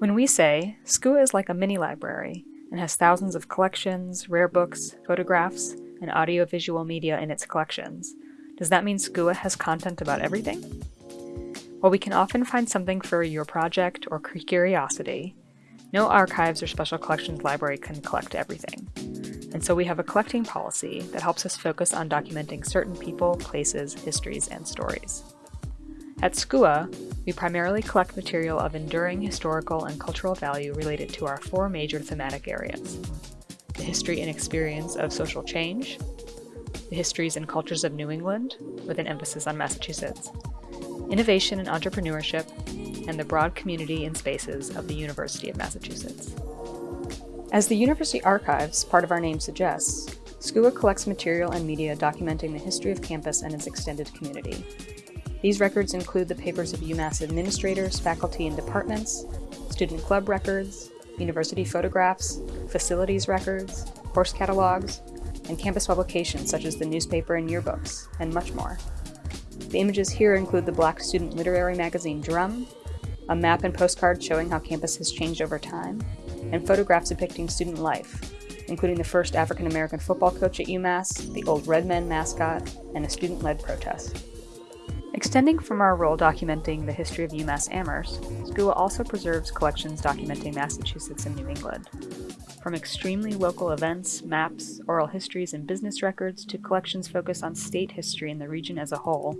When we say SCUA is like a mini library and has thousands of collections, rare books, photographs, and audiovisual media in its collections, does that mean SCUA has content about everything? While we can often find something for your project or curiosity, no archives or special collections library can collect everything. And so we have a collecting policy that helps us focus on documenting certain people, places, histories, and stories. At SCUA, we primarily collect material of enduring historical and cultural value related to our four major thematic areas. The history and experience of social change, the histories and cultures of New England, with an emphasis on Massachusetts, innovation and entrepreneurship, and the broad community and spaces of the University of Massachusetts. As the University Archives, part of our name suggests, SCUA collects material and media documenting the history of campus and its extended community. These records include the papers of UMass administrators, faculty, and departments, student club records, university photographs, facilities records, course catalogs, and campus publications such as the newspaper and yearbooks, and much more. The images here include the black student literary magazine Drum, a map and postcard showing how campus has changed over time, and photographs depicting student life, including the first African American football coach at UMass, the old Redmen mascot, and a student-led protest. Extending from our role documenting the history of UMass Amherst, SCUA also preserves collections documenting Massachusetts and New England. From extremely local events, maps, oral histories, and business records to collections focused on state history and the region as a whole,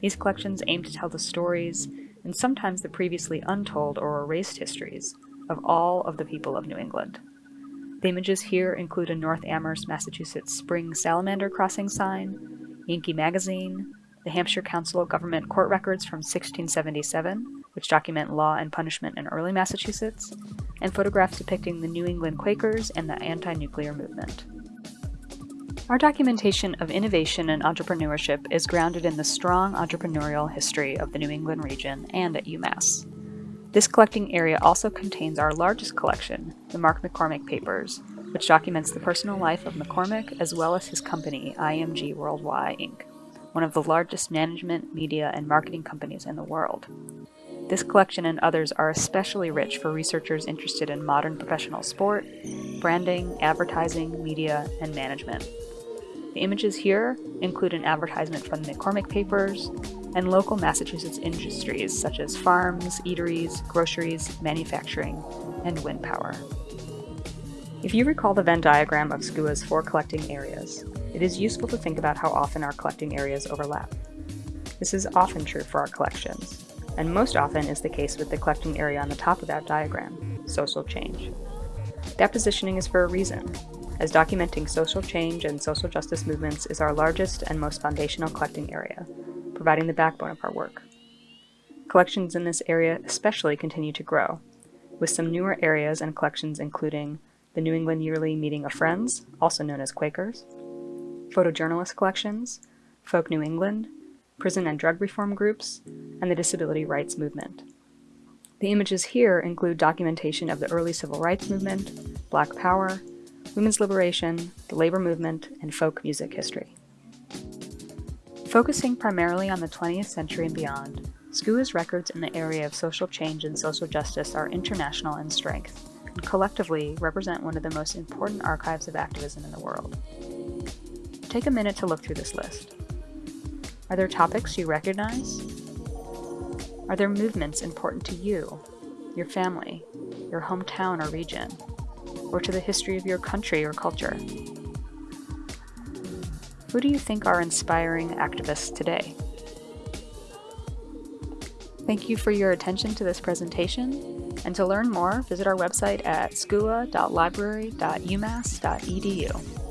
these collections aim to tell the stories, and sometimes the previously untold or erased histories, of all of the people of New England. The images here include a North Amherst, Massachusetts spring salamander crossing sign, Yankee magazine, the Hampshire Council of Government court records from 1677, which document law and punishment in early Massachusetts, and photographs depicting the New England Quakers and the anti-nuclear movement. Our documentation of innovation and entrepreneurship is grounded in the strong entrepreneurial history of the New England region and at UMass. This collecting area also contains our largest collection, the Mark McCormack Papers, which documents the personal life of McCormack as well as his company, IMG Worldwide Inc., one of the largest management, media, and marketing companies in the world. This collection and others are especially rich for researchers interested in modern professional sport, branding, advertising, media, and management. The images here include an advertisement from the McCormack Papers and local Massachusetts industries such as farms, eateries, groceries, manufacturing, and wind power. If you recall the Venn diagram of SCUA's four collecting areas, it is useful to think about how often our collecting areas overlap. This is often true for our collections, and most often is the case with the collecting area on the top of that diagram, social change. That positioning is for a reason, as documenting social change and social justice movements is our largest and most foundational collecting area, providing the backbone of our work. Collections in this area especially continue to grow, with some newer areas and collections including the New England Yearly Meeting of Friends, also known as Quakers, photojournalist collections, Folk New England, prison and drug reform groups, and the disability rights movement. The images here include documentation of the early civil rights movement, Black Power, women's liberation, the labor movement, and folk music history. Focusing primarily on the 20th century and beyond, SCUA's records in the area of social change and social justice are international in strength, collectively represent one of the most important archives of activism in the world. Take a minute to look through this list. Are there topics you recognize? Are there movements important to you, your family, your hometown or region? or to the history of your country or culture? Who do you think are inspiring activists today? Thank you for your attention to this presentation, and to learn more, visit our website at scua.library.umass.edu.